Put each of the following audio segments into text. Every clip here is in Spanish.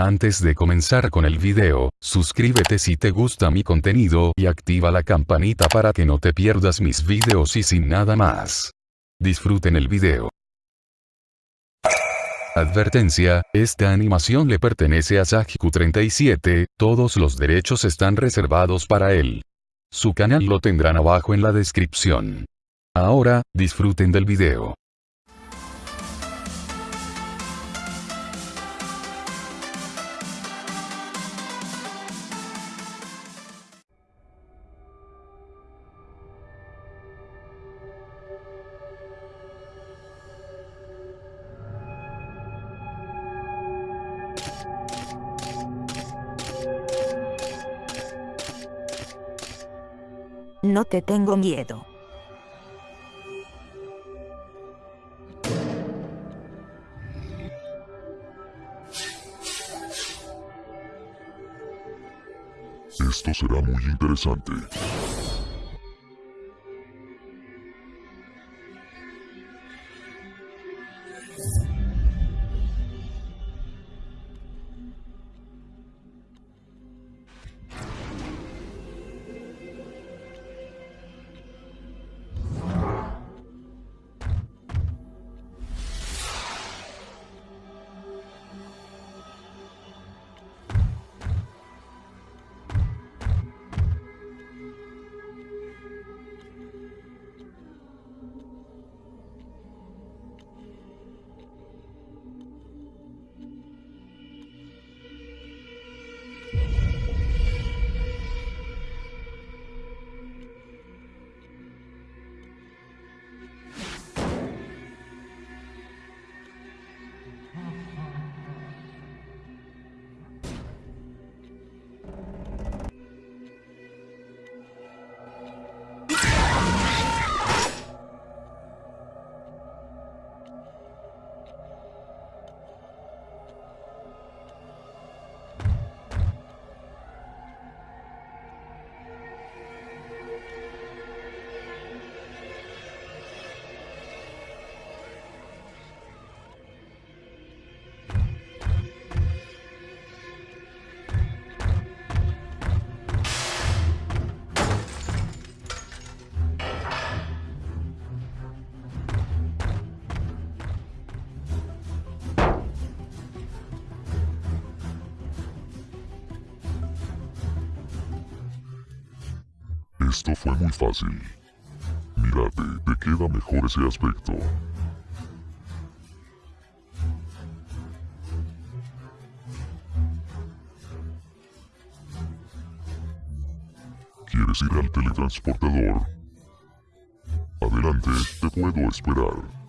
Antes de comenzar con el video, suscríbete si te gusta mi contenido y activa la campanita para que no te pierdas mis videos y sin nada más. Disfruten el video. Advertencia, esta animación le pertenece a Sajiku37, todos los derechos están reservados para él. Su canal lo tendrán abajo en la descripción. Ahora, disfruten del video. No te tengo miedo. Esto será muy interesante. Esto fue muy fácil. Mírate, te queda mejor ese aspecto. ¿Quieres ir al teletransportador? Adelante, te puedo esperar.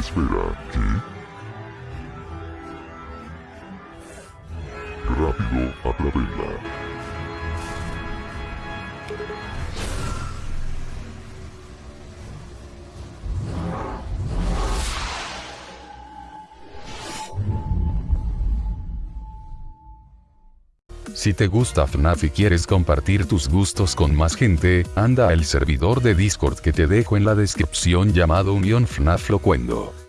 Espera, ¿qué? Rápido, atrápenla. Si te gusta FNAF y quieres compartir tus gustos con más gente, anda al servidor de Discord que te dejo en la descripción llamado Unión FNAF Locuendo.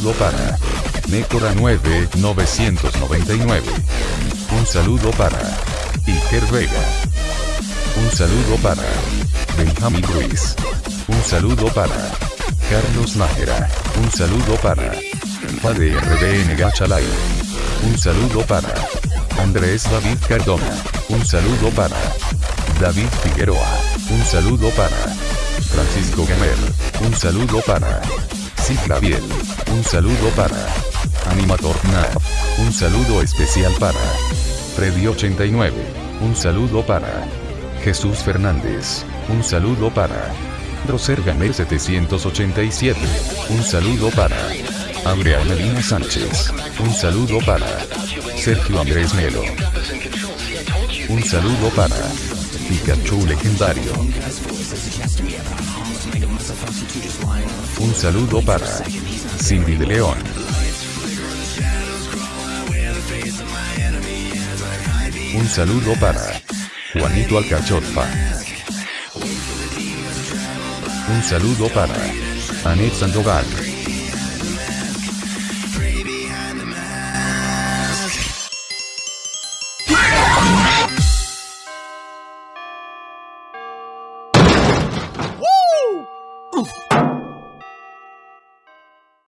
Saludo para Necora 9999. Un saludo para Iker Vega. Un saludo para Benjamin Ruiz. Un saludo para Carlos Nájera. Un saludo para FADRBN Gachalay. Un saludo para Andrés David Cardona. Un saludo para David Figueroa. Un saludo para Francisco Gamer. Un saludo para Un saludo para Animator Nav. Un saludo especial para Freddy89. Un saludo para Jesús Fernández. Un saludo para Roser Gamer 787. Un saludo para Andrea Melina Sánchez. Un saludo para Sergio Andrés Melo. Un saludo para Pikachu Legendario. Un saludo para Cindy de León. Un saludo para Juanito Alcachofa. Un saludo para Anet Sandoval.